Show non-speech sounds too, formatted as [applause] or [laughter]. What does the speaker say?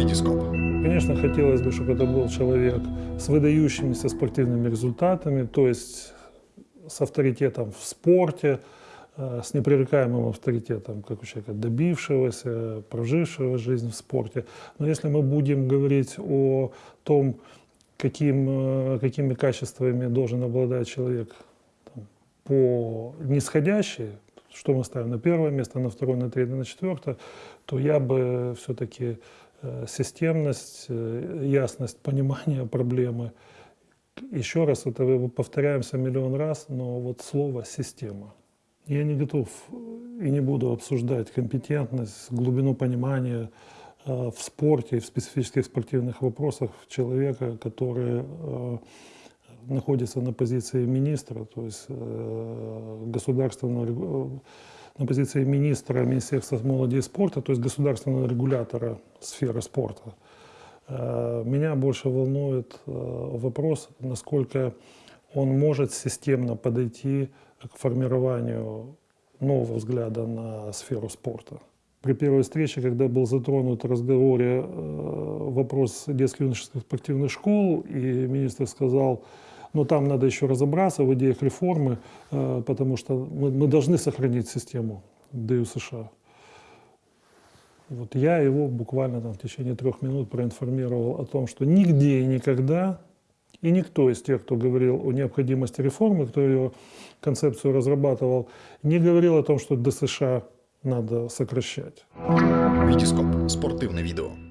Витископ. Конечно, хотелось бы, чтобы это был человек с выдающимися спортивными результатами, то есть с авторитетом в спорте, э, с непререкаемым авторитетом, как у человека добившегося, прожившего жизнь в спорте. Но если мы будем говорить о том, каким, э, какими качествами должен обладать человек там, по нисходящей, что мы ставим на первое место, на второе, на третье, на четвертое, то я бы все-таки системность, э, ясность понимания [laughs] проблемы. Еще раз, это повторяемся миллион раз, но вот слово «система». Я не готов и не буду обсуждать компетентность, глубину понимания э, в спорте в специфических спортивных вопросах человека, который находится на позиции министра, то есть государственного на позиции министра Министерства молоди и спорта, то есть государственного регулятора сферы спорта. Э, меня больше волнует э, вопрос, насколько он может системно подойти к формированию нового взгляда на сферу спорта. При первой встрече, когда был затронут в разговоре э, вопрос детско-юношеских спортивных школ, и министр сказал, но там надо еще разобраться в идеях реформы, э, потому что мы, мы должны сохранить систему ДЮ США. Вот я его буквально там, в течение трех минут проинформировал о том, что нигде и никогда, и никто из тех, кто говорил о необходимости реформы, кто ее концепцию разрабатывал, не говорил о том, что ДСШ надо сокращать. Витископ. Спортивне відео.